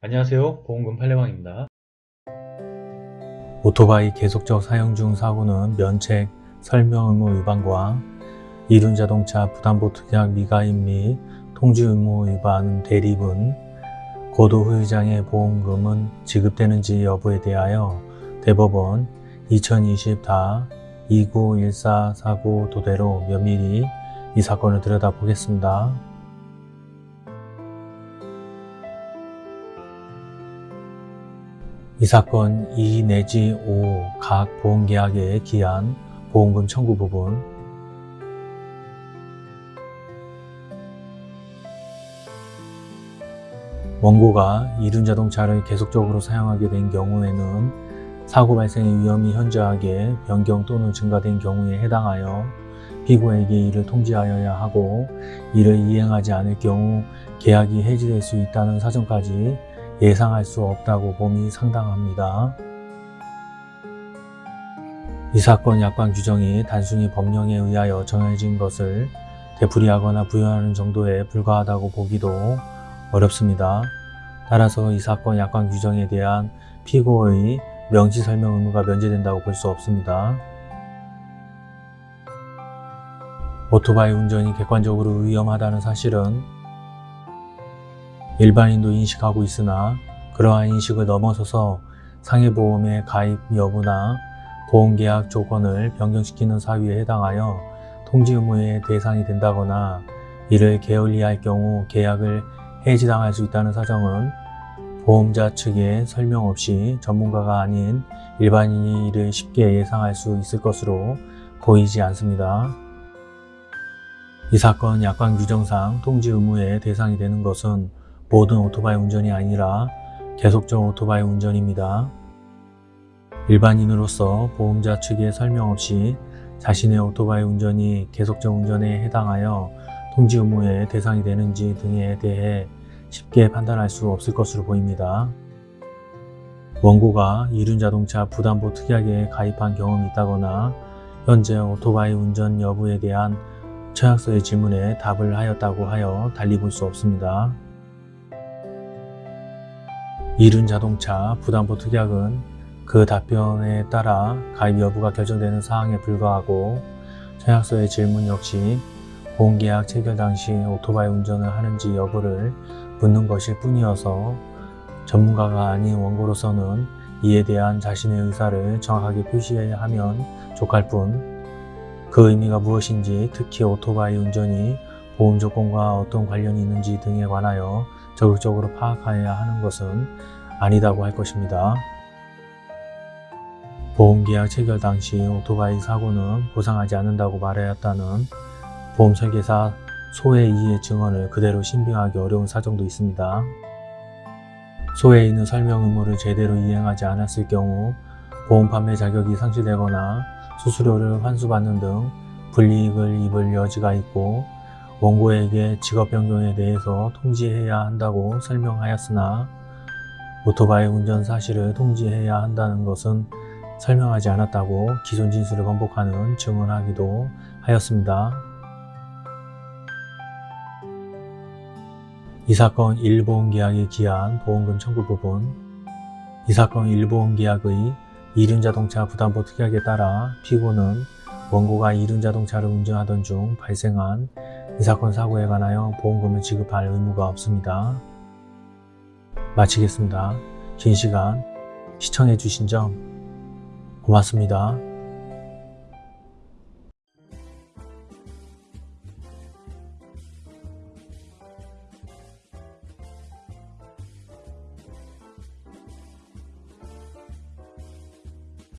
안녕하세요 보험금 팔례방입니다 오토바이 계속적 사용 중 사고는 면책, 설명 의무 위반과 이륜 자동차 부담보 특약 미가입 및 통지 의무 위반 대리분, 고도 후유장애 보험금은 지급되는지 여부에 대하여 대법원 2020-2914 사고 도대로 면밀히 이 사건을 들여다보겠습니다. 이 사건 2 내지 5 각 보험계약에 기한 보험금 청구 부분. 원고가 이륜자동차를 계속적으로 사용하게 된 경우에는 사고 발생의 위험이 현저하게 변경 또는 증가된 경우에 해당하여 피고에게 이를 통지하여야 하고 이를 이행하지 않을 경우 계약이 해지될 수 있다는 사정까지 예상할 수 없다고 봄이 상당합니다. 이 사건 약관 규정이 단순히 법령에 의하여 정해진 것을 되풀이하거나 부여하는 정도에 불과하다고 보기도 어렵습니다. 따라서 이 사건 약관 규정에 대한 피고의 명시 설명 의무가 면제된다고 볼 수 없습니다. 오토바이 운전이 객관적으로 위험하다는 사실은 일반인도 인식하고 있으나 그러한 인식을 넘어서서 상해보험의 가입 여부나 보험계약 조건을 변경시키는 사유에 해당하여 통지 의무의 대상이 된다거나 이를 게을리할 경우 계약을 해지당할 수 있다는 사정은 보험자 측의 설명 없이 전문가가 아닌 일반인이 이를 쉽게 예상할 수 있을 것으로 보이지 않습니다. 이 사건 약관 규정상 통지 의무의 대상이 되는 것은 모든 오토바이 운전이 아니라 계속적 오토바이 운전입니다. 일반인으로서 보험자 측의 설명 없이 자신의 오토바이 운전이 계속적 운전에 해당하여 통지 의무의 대상이 되는지 등에 대해 쉽게 판단할 수 없을 것으로 보입니다. 원고가 이륜자동차 부담보 특약에 가입한 경험이 있다거나 현재 오토바이 운전 여부에 대한 처약서의 질문에 답을 하였다고 하여 달리 볼 수 없습니다. 이륜자동차 부담보 특약은 그 답변에 따라 가입 여부가 결정되는 사항에 불과하고 처약서의 질문 역시 보험계약 체결 당시 오토바이 운전을 하는지 여부를 묻는 것일 뿐이어서 전문가가 아닌 원고로서는 이에 대한 자신의 의사를 정확하게 표시해야 하면 족할 뿐 그 의미가 무엇인지 특히 오토바이 운전이 보험 조건과 어떤 관련이 있는지 등에 관하여 적극적으로 파악하여야 하는 것은 아니다고 할 것입니다. 보험계약 체결 당시 오토바이 사고는 보상하지 않는다고 말하였다는 보험설계사 소해 이의 증언을 그대로 신빙하기 어려운 사정도 있습니다. 소해 이는 설명 의무를 제대로 이행하지 않았을 경우 보험 판매 자격이 상실되거나 수수료를 환수받는 등 불이익을 입을 여지가 있고 원고에게 직업 변경에 대해서 통지해야 한다고 설명하였으나 오토바이 운전 사실을 통지해야 한다는 것은 설명하지 않았다고 기존 진술을 번복하는 증언하기도 하였습니다. 이 사건 1보험계약에 기한 보험금 청구 부분 이 사건 1보험계약의 이륜자동차 부담보 특약에 따라 피고는 원고가 이륜자동차를 운전하던 중 발생한 이 사건 사고에 관하여 보험금을 지급할 의무가 없습니다. 마치겠습니다. 긴 시간 시청해 주신 점 고맙습니다.